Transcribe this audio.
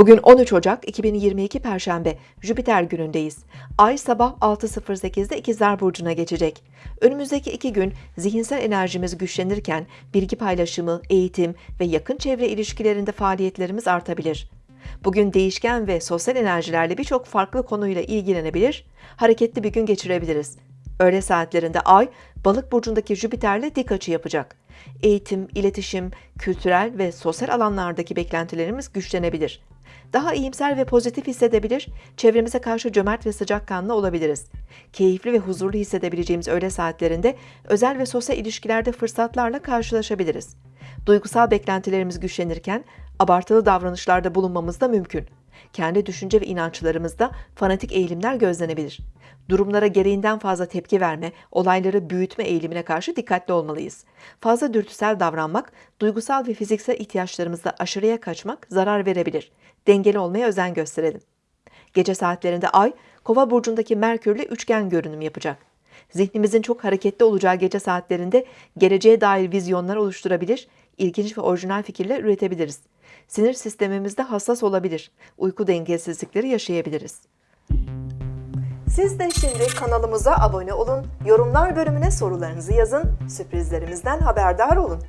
Bugün 13 Ocak 2022 Perşembe, Jüpiter günündeyiz. Ay sabah 6.08'de İkizler Burcu'na geçecek. Önümüzdeki iki gün zihinsel enerjimiz güçlenirken bilgi paylaşımı, eğitim ve yakın çevre ilişkilerinde faaliyetlerimiz artabilir. Bugün değişken ve sosyal enerjilerle birçok farklı konuyla ilgilenebilir, hareketli bir gün geçirebiliriz. Öğle saatlerinde Ay, Balık burcundaki Jüpiter'le dik açı yapacak. Eğitim, iletişim, kültürel ve sosyal alanlardaki beklentilerimiz güçlenebilir. Daha iyimser ve pozitif hissedebilir, çevremize karşı cömert ve sıcakkanlı olabiliriz. Keyifli ve huzurlu hissedebileceğimiz öğle saatlerinde özel ve sosyal ilişkilerde fırsatlarla karşılaşabiliriz. Duygusal beklentilerimiz güçlenirken abartılı davranışlarda bulunmamız da mümkün. Kendi düşünce ve inançlarımızda fanatik eğilimler gözlenebilir. Durumlara gereğinden fazla tepki verme, olayları büyütme eğilimine karşı dikkatli olmalıyız. Fazla dürtüsel davranmak, duygusal ve fiziksel ihtiyaçlarımızda aşırıya kaçmak zarar verebilir. Dengeli olmaya özen gösterelim. Gece saatlerinde Ay, Kova burcundaki Merkürle üçgen görünüm yapacak. Zihnimizin çok hareketli olacağı gece saatlerinde geleceğe dair vizyonlar oluşturabilir, ilginç ve orijinal fikirler üretebiliriz. Sinir sistemimizde hassas olabilir, uyku dengesizlikleri yaşayabiliriz. Siz de şimdi kanalımıza abone olun, yorumlar bölümüne sorularınızı yazın, sürprizlerimizden haberdar olun.